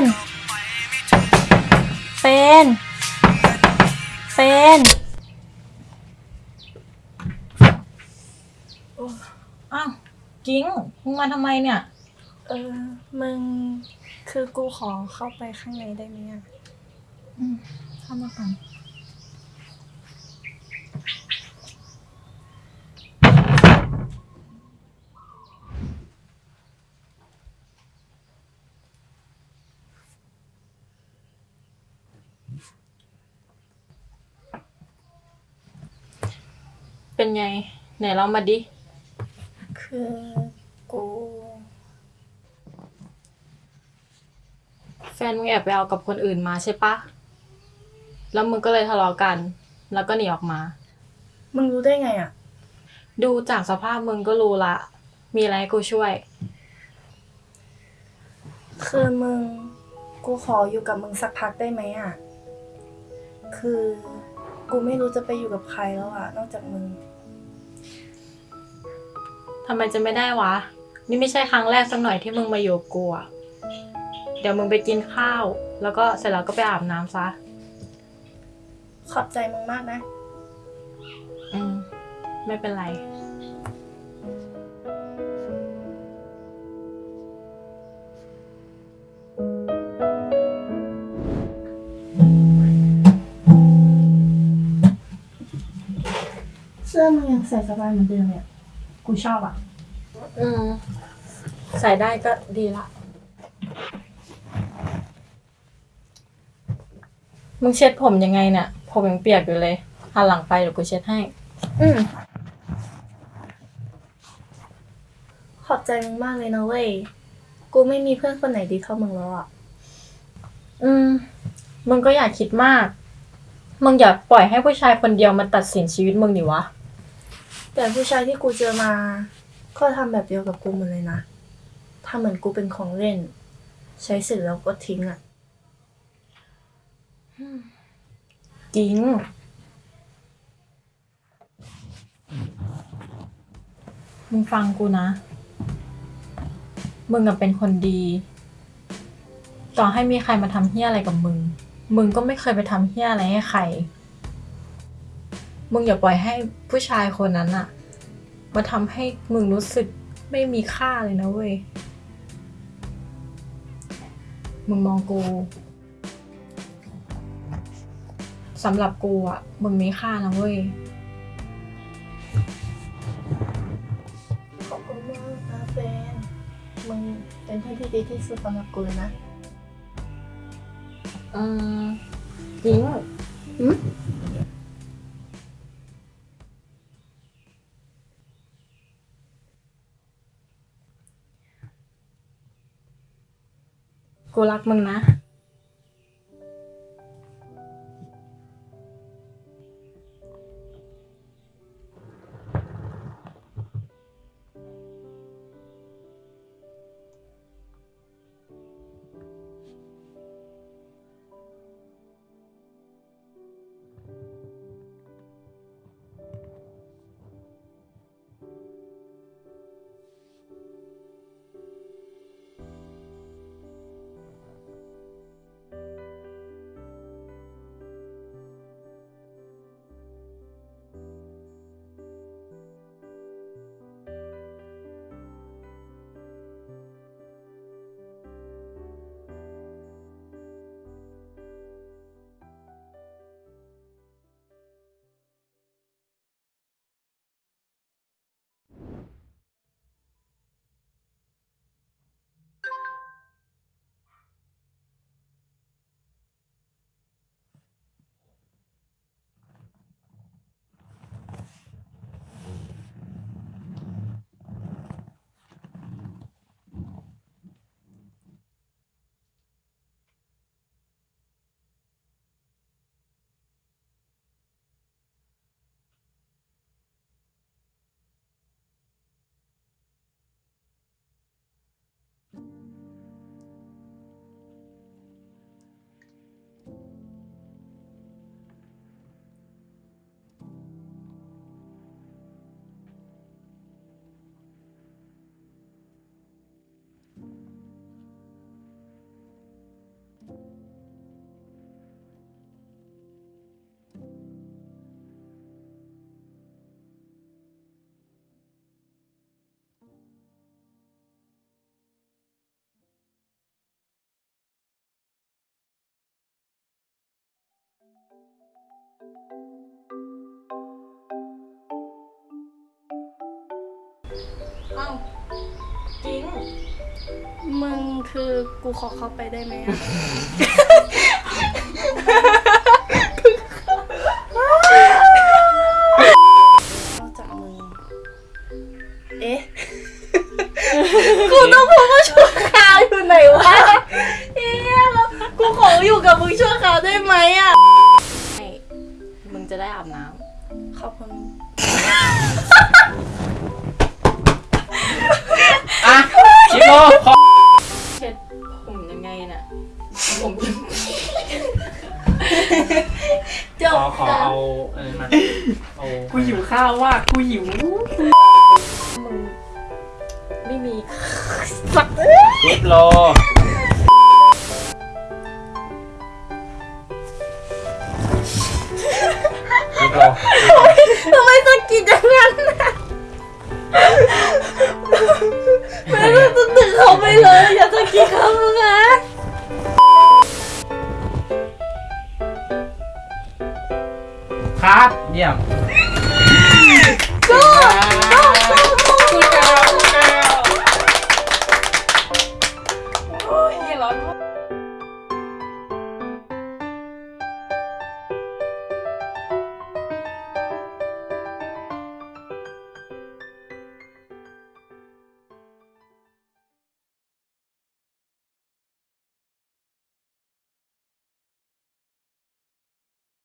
นเฟนเฟนอ้าวกิ้งมึงมาทำไมเนี่ย เออ มึง คือกูขอเข้าไปข้างในได้ไหมอะเข้ามาก่อน เป็นไง ไหนเรามาดิ คือกู แฟนมึงแอบไปเอากับคนอื่นมาใช่ปะ แล้วมึงก็เลยทะเลาะกัน แล้วก็หนีออกมา มึงรู้ได้ไงอะ ดูจากสภาพมึงก็รู้ละ มีอะไรให้กูช่วย คือมึง กูขออยู่กับมึงสักพักได้ไหมอะ คือ กูไม่รู้จะไปอยู่กับใครแล้วอะ นอกจากมึง ทำไมจะไม่ได้วะ นี่ไม่ใช่ครั้งแรกสักหน่อยที่มึงมาอยู่กับกูอะเดี๋ยวมึงไปกินข้าว แล้วก็เสร็จแล้วก็ไปอาบน้ำซะ ขอบใจมึงมากนะ อืม ไม่เป็นไร เสื้อมึงยังใส่สบายเหมือนเดิมเนี่ย กูชอบอะ อืมใส่ได้ก็ดีละ มึงเช็ดผมยังไงเนี่ย ผมยังเปียกอยู่เลยหันหลังไปเดี๋ยวกูเช็ดให้ อืม ขอบใจมึงมากเลยนะเว้ย กูไม่มีเพื่อนคนไหนดีเท่ามึงแล้วอะ อืม มึงก็อย่าคิดมาก มึงอย่าปล่อยให้ผู้ชายคนเดียวมาตัดสินชีวิตมึงดิวะ แต่ผู้ชายที่กูเจอมา ก็ทำแบบเดียวกับกูหมดเลยนะทำเหมือนกูเป็นของเล่น ใช้เสร็จแล้วก็ทิ้งอะจริง มึงฟังกูนะ มึงอะเป็นคนดี ต่อให้มีใครมาทำเฮี้ยอะไรกับมึง มึงก็ไม่เคยไปทำเฮี้ยอะไรให้ใคร มึงอย่าปล่อยให้ผู้ชายคนนั้นอะมาทำให้มึงรู้สึกไม่มีค่าเลยนะเว้ย มึงมองกูสำหรับกูอะมึงมีค่านะเว้ย ขอบคุณมากนะเฟนมึงเป็นเพื่อนที่ดีที่สุดสำหรับกูเลยนะอืมจริงอืม กูรั มึงนะมึงคือกูขอเข้าไปได้ไหมอะนอกจากมึง เอ๊ะ กูต้องพูดว่าชั่วคราวอยู่ไหนวะเอ๊ะแล้วกูขออยู่กับมึงชั่วคราวได้ไหมอะให้มึงจะได้อาบน้ขอบคุณ เช็ดผมยังไงน่ะ ผมจขบอขอเอาเออมาเอากูหิวข้าวว่ะกูหิวมึงไม่มีชิโร ค